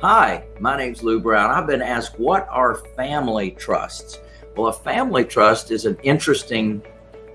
Hi, my name's Lou Brown. I've been asked, what are family trusts? Well, a family trust is an interesting,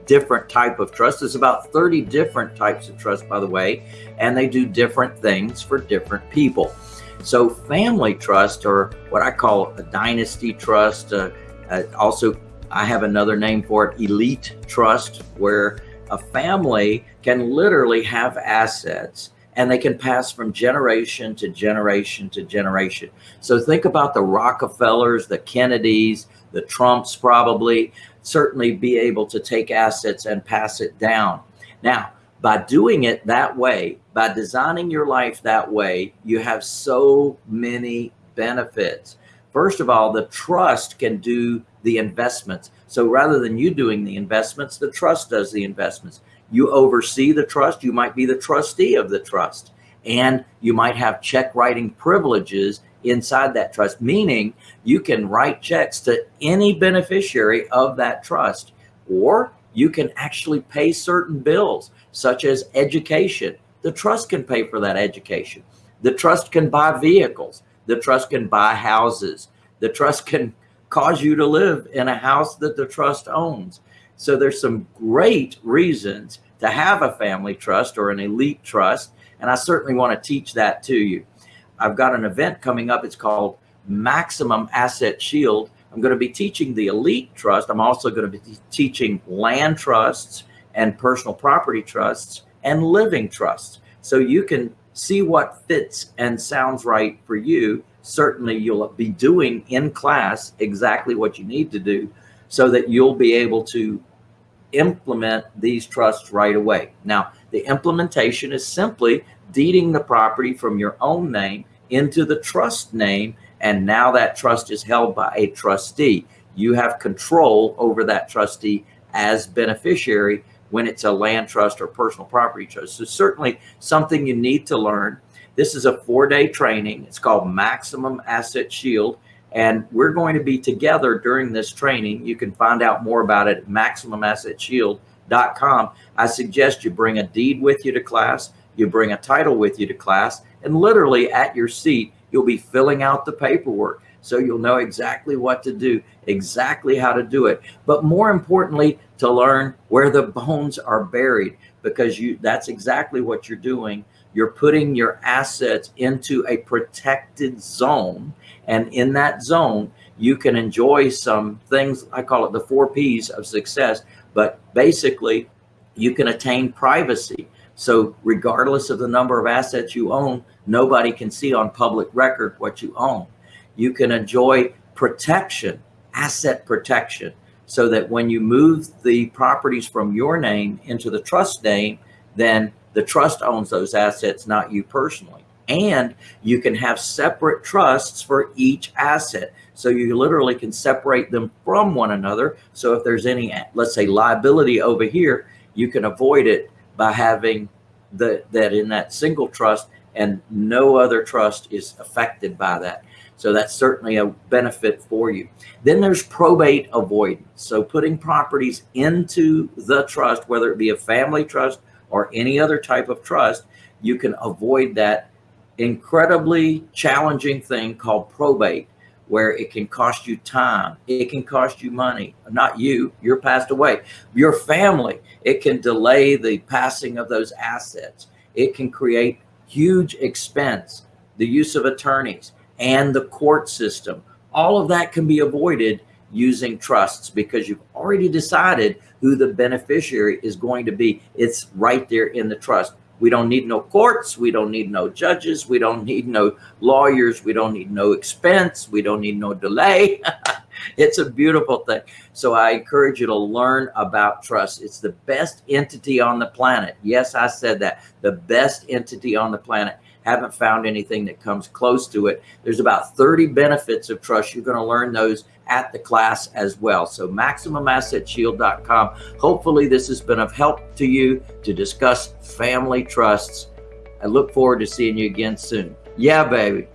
different type of trust. There's about 30 different types of trust, by the way, and they do different things for different people. So family trust, or what I call a dynasty trust, uh, uh, also I have another name for it, elite trust, where a family can literally have assets and they can pass from generation to generation to generation. So think about the Rockefellers, the Kennedys, the Trumps probably, certainly be able to take assets and pass it down. Now, by doing it that way, by designing your life that way, you have so many benefits. First of all, the trust can do the investments. So rather than you doing the investments, the trust does the investments. You oversee the trust. You might be the trustee of the trust and you might have check writing privileges inside that trust, meaning you can write checks to any beneficiary of that trust, or you can actually pay certain bills such as education. The trust can pay for that education. The trust can buy vehicles. The trust can buy houses. The trust can cause you to live in a house that the trust owns. So there's some great reasons to have a family trust or an elite trust. And I certainly want to teach that to you. I've got an event coming up. It's called Maximum Asset Shield. I'm going to be teaching the elite trust. I'm also going to be teaching land trusts and personal property trusts and living trusts. So you can see what fits and sounds right for you. Certainly you'll be doing in class exactly what you need to do so that you'll be able to implement these trusts right away. Now, the implementation is simply deeding the property from your own name into the trust name. And now that trust is held by a trustee. You have control over that trustee as beneficiary when it's a land trust or personal property trust. So certainly something you need to learn. This is a four day training. It's called Maximum Asset Shield. And we're going to be together during this training. You can find out more about it at MaximumAssetShield.com. I suggest you bring a deed with you to class, you bring a title with you to class, and literally at your seat, you'll be filling out the paperwork. So you'll know exactly what to do, exactly how to do it. But more importantly, to learn where the bones are buried because you that's exactly what you're doing. You're putting your assets into a protected zone and in that zone, you can enjoy some things, I call it the four P's of success, but basically you can attain privacy. So regardless of the number of assets you own, nobody can see on public record what you own. You can enjoy protection, asset protection, so that when you move the properties from your name into the trust name, then the trust owns those assets, not you personally and you can have separate trusts for each asset. So you literally can separate them from one another. So if there's any, let's say liability over here, you can avoid it by having the, that in that single trust and no other trust is affected by that. So that's certainly a benefit for you. Then there's probate avoidance. So putting properties into the trust, whether it be a family trust or any other type of trust, you can avoid that incredibly challenging thing called probate where it can cost you time it can cost you money not you you're passed away. Your family it can delay the passing of those assets. It can create huge expense the use of attorneys and the court system. All of that can be avoided using trusts because you've already decided who the beneficiary is going to be. It's right there in the trust we don't need no courts. We don't need no judges. We don't need no lawyers. We don't need no expense. We don't need no delay. it's a beautiful thing. So I encourage you to learn about trust. It's the best entity on the planet. Yes, I said that. The best entity on the planet. Haven't found anything that comes close to it. There's about 30 benefits of trust. You're going to learn those at the class as well. So MaximumAssetShield.com. Hopefully this has been of help to you to discuss family trusts. I look forward to seeing you again soon. Yeah, baby.